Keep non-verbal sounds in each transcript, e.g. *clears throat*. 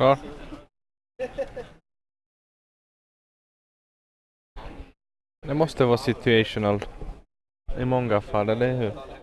Klar? Det måste vara situational. I många fall, eller hur?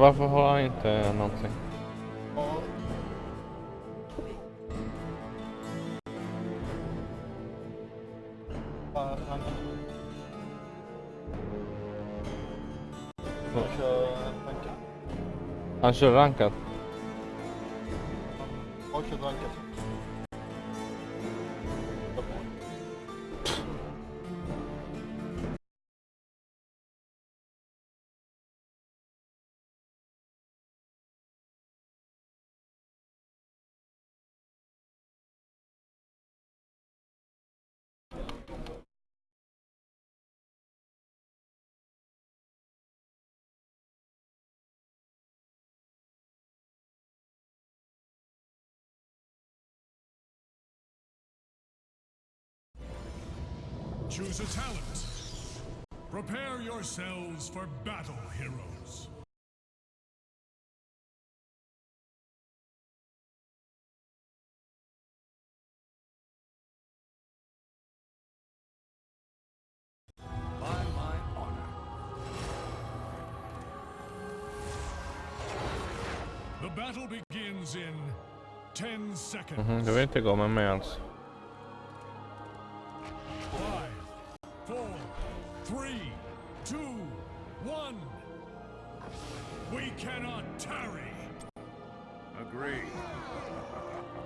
Varför har han inte någonting? Han, kör rankat. Han kör rankat. Choose a talent. Prepare yourselves for battle, heroes. By my honor. The battle begins in 10 seconds. Mhm, du vill inte gå four, three, two, one. We cannot tarry. Agreed. *laughs*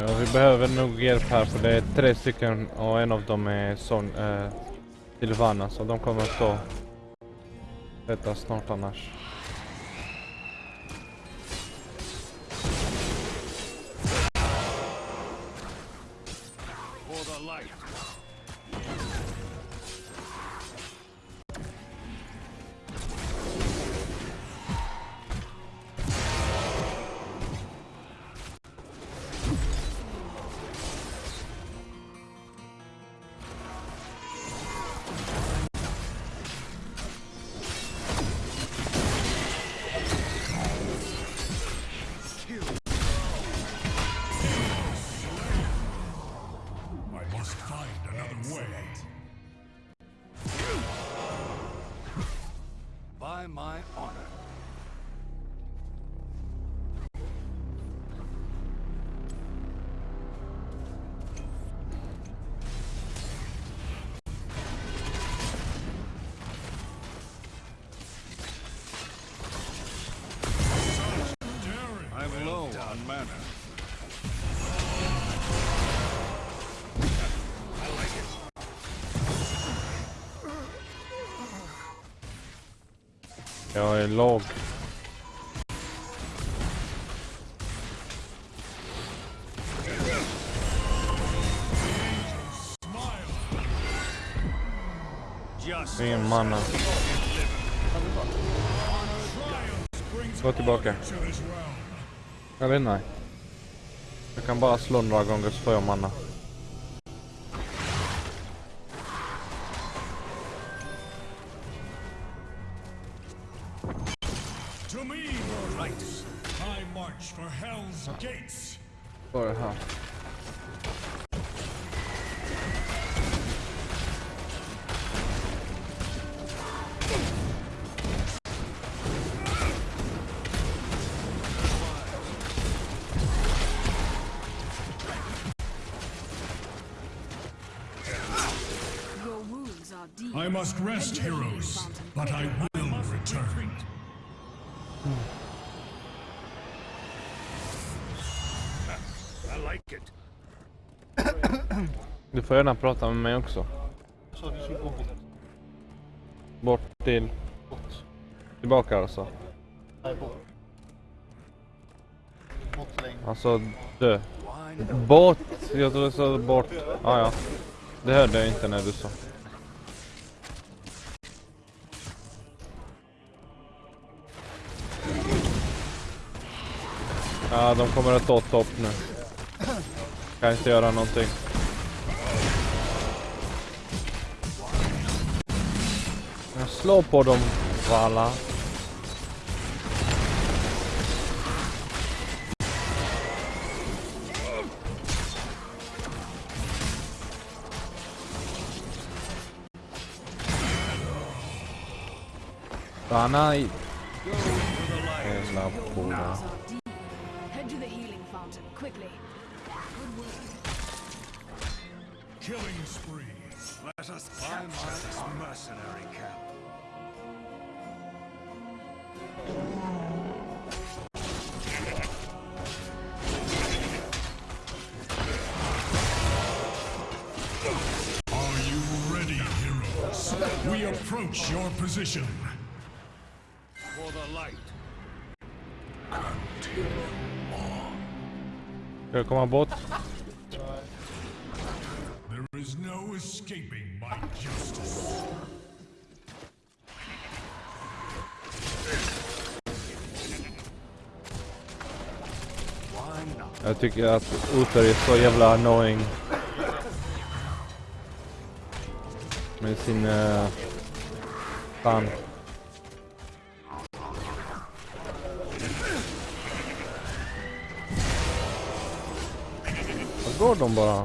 Ja, vi behöver nog hjälp här för det är tre stycken och en av dem är son eh, Silvana så de kommer att stå detta snart annars. For the light. by my honor. Jag är låg. Smile. manna. Ingen Gå tillbaka. Jag vet inte. Jag kan bara slå några gånger så får jag manna. *coughs* Du får gärna prata med mig också. Så du skulle gå bort. Bort till... Bort. Tillbaka alltså. Nej, bort. Bort längre. Alltså dö. Bort! Jag trodde du sa bort. Ah, ja. Det hörde jag inte när du sa. Ja, de kommer att ta topp nu. Kan inte göra någonting. Jag slår på dem, Vala. Stanna i... Are deep. Head to the healing fountain, quickly. Killing spree. Let us capture this mercenary camp. Are you ready, heroes? We approach your position. For the light. Ska jag komma bort? There is no escaping my justice. Jag tycker att Uther är så jävla annoying. Med sin... Uh, fan. Vad går de bara?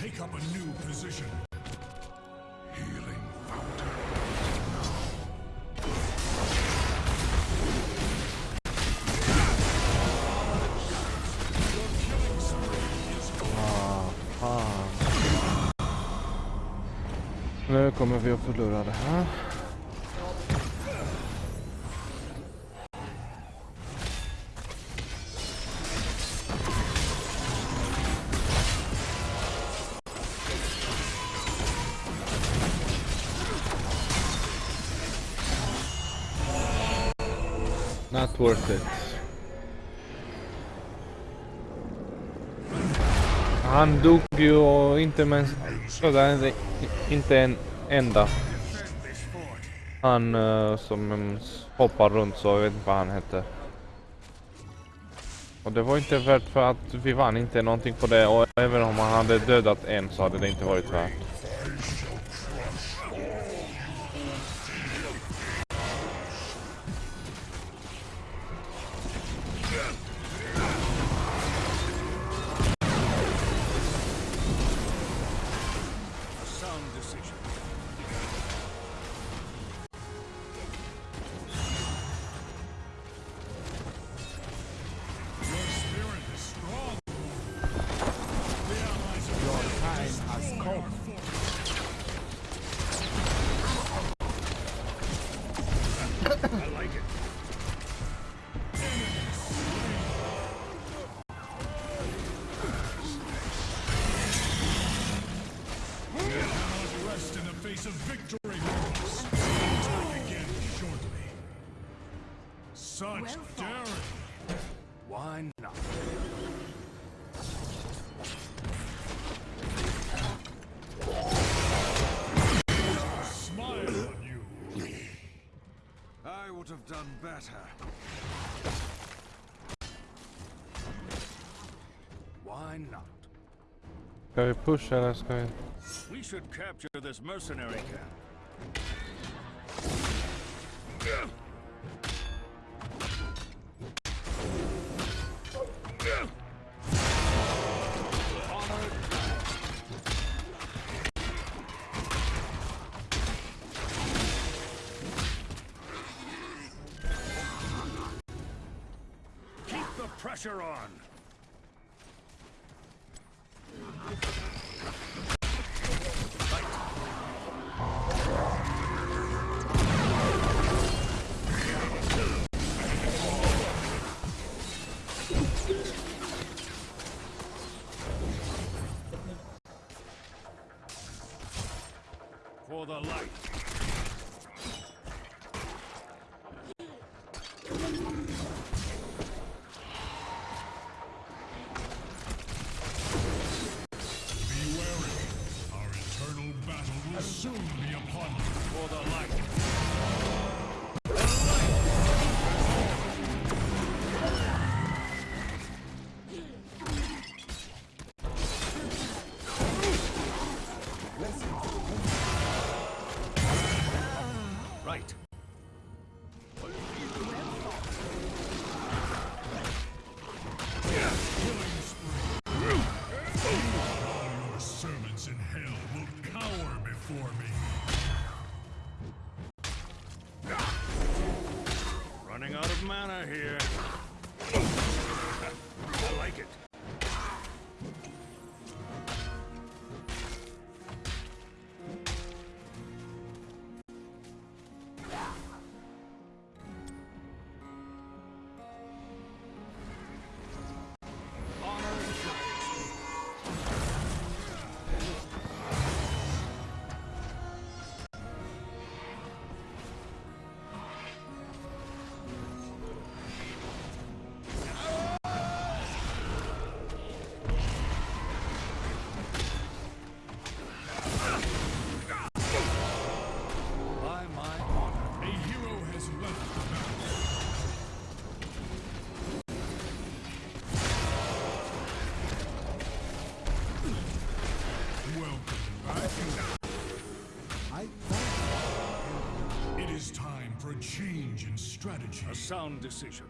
take up a new position. Healing fountain. Ah, fan. Nu kommer vi att förlora det här. Not worth it. Han dog ju och inte med sådär, inte en enda. Han uh, som hoppar runt så jag vet inte vad han hette. Och det var inte värt för att vi vann inte någonting på det och även om han hade dödat en så hade det inte varit värt. Done better. Why not? Vi pusha eller ska vi... We should capture this mercenary camp. Right. A sound decision.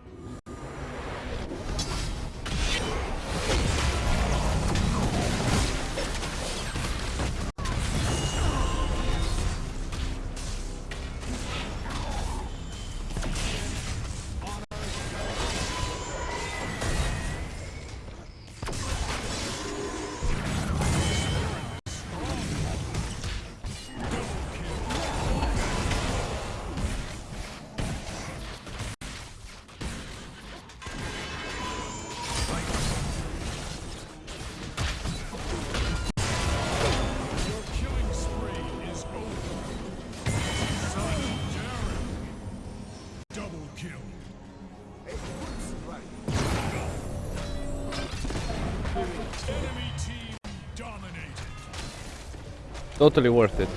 Totally worth it.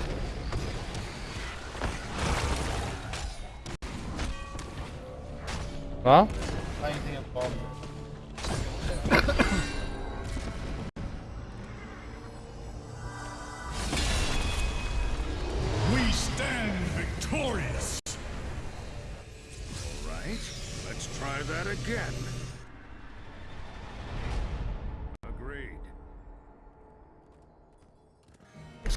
Bomb. We stand victorious. Right? Let's try that again.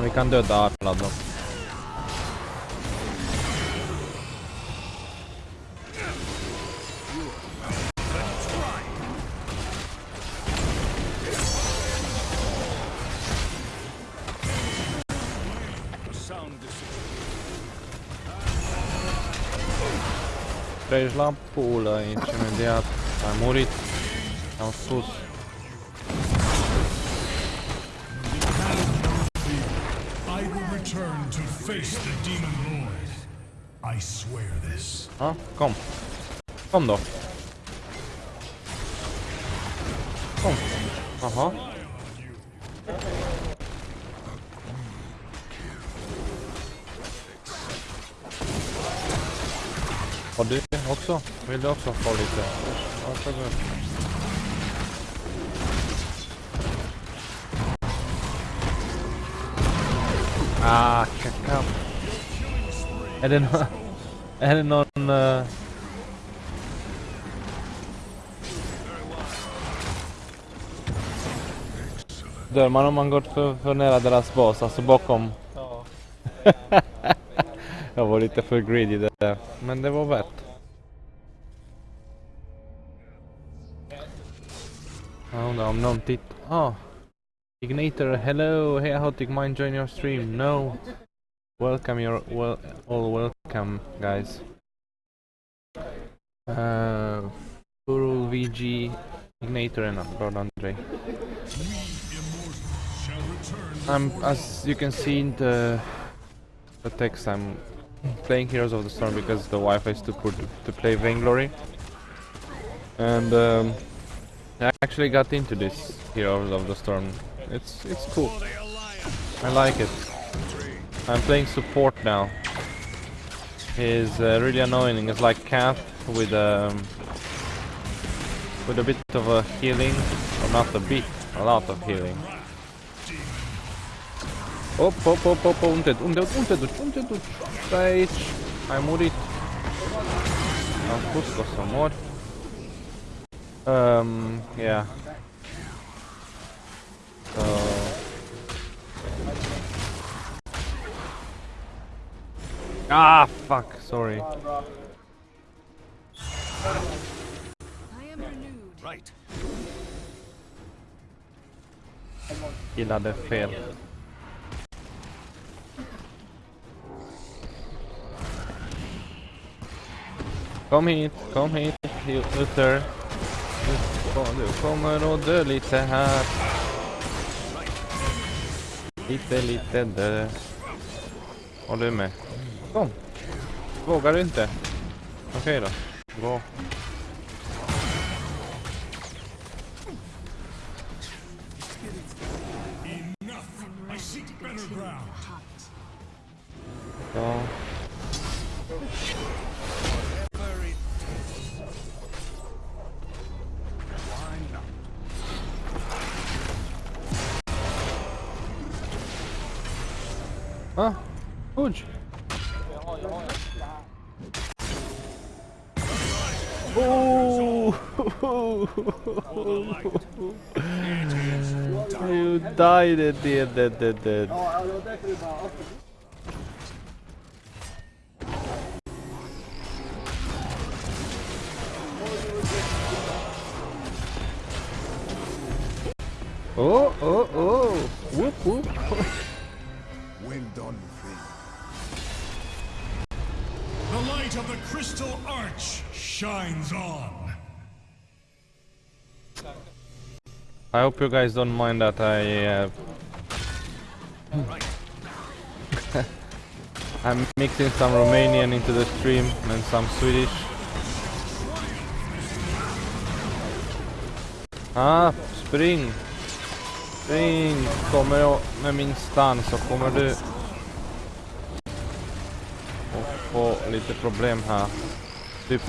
Men vi kan döda alla dem. A sound decision. Treci la pulă aici imediat. Ai murit. Am sus. Face the demon lord. I swear this. Ja, kom. Kom då. Kom. Jaha. Och du också? Vill du också få lite? Varsågod. Ah, kacka. Det någon... *laughs* Är det någon... eh, Dör man om man går för, för nära deras bas, alltså bakom? Ja. *laughs* Jag var lite för greedy där, men det var värt. Jag undrar om någon tittar. Ah! Ignator, hello! Hey, how to mind join your stream? No! Welcome, you're well, all welcome, guys. Uh, VG, Ignator and Lord Andre. I'm, as you can see in the, the text, I'm playing Heroes of the Storm because the Wi-Fi is too poor to, to play Vainglory. And um, I actually got into this Heroes of the Storm. It's it's cool. I like it. I'm playing support now. He's uh, really annoying. It's like Cat with um, with a bit of a healing, or not a bit, a lot of healing. Op, op, op, unde, te- unde, unde te duci, unde te duci? Stai aici, ai. Am spus că o să mor. Um, yeah. So... Ah, fuck, sorry. I am renewed. Right. Gillade fel. Kom hit, kom hit, Luther. Du, du kommer att dö lite här. Lite, lite dö. Håller du med? Kom. Vågar du inte? Okej då. Bra. you died at the end, dead, dead, dead. Oh, oh, oh! Whoop, whoop! well done, Finn. The light of the crystal arch shines on. I hope you guys don't mind that I uh, *laughs* I'm mixing some Romanian into the stream and some Swedish. Ah, spring! Spring! Kommer jag med min stan så kommer du att få lite problem här. Typ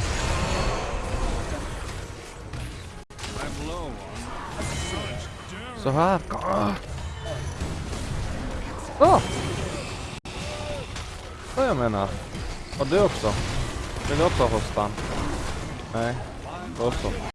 så här. Åh! Ah! Vad jag menar. Och du också. Vill du också ha hostan? Nej, då också.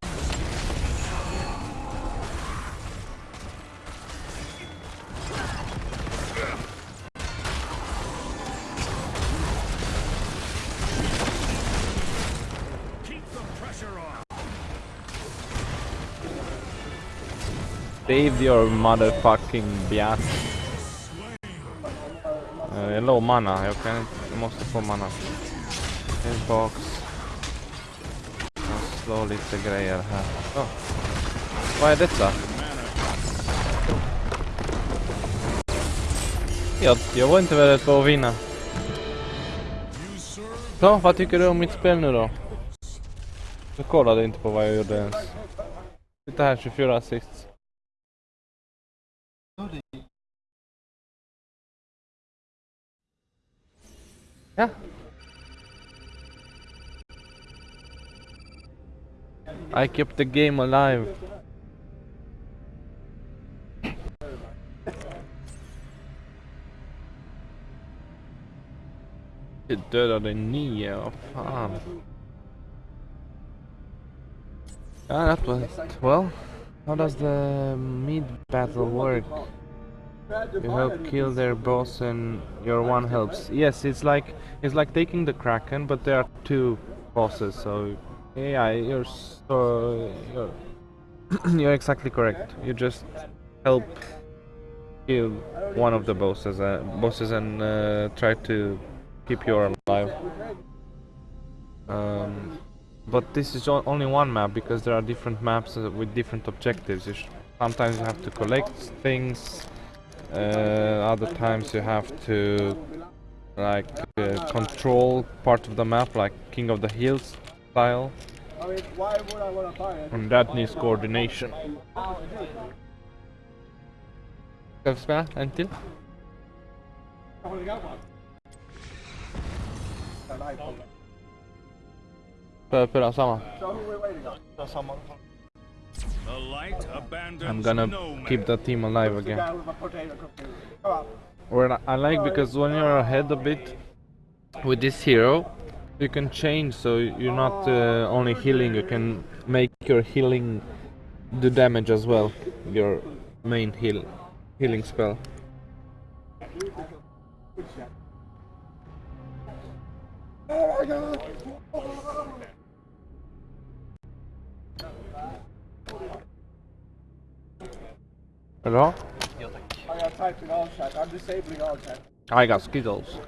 Save your motherfucking bias. Eh, Jag är low mana, jag kan inte, jag måste få mana. box. Jag slår lite grejer här. Oh. Vad är detta? Jag, jag var inte beredd på att vinna. Så, vad tycker du om mitt spel nu då? Du kollade inte på vad jag gjorde ens. Titta här 24 assist. Ja. I kept the game alive. Jag dödade nio, vad fan. Yeah, oh, ah, that was well. How does the mid battle work? You help kill their boss and your one helps. Yes, it's like it's like taking the kraken, but there are two bosses. So yeah, you're so you're *clears throat* you're exactly correct. You just help kill one of the bosses, uh, bosses, and uh, try to keep you alive. Um, but this is only one map because there are different maps with different objectives. You sometimes you have to collect things. Uh, other times you have to like uh, control part of the map, like King of the Hills style. And that needs coordination. Vi spela samma? I'm gonna no man. keep the team alive again. Well, I like because when you're ahead a bit with this hero, you can change so you're not uh, only healing, you can make your healing do damage as well. Your main heal healing spell. Hello? Ja, tack. I got typing all chat. I'm disabling all chat. I got Skittles.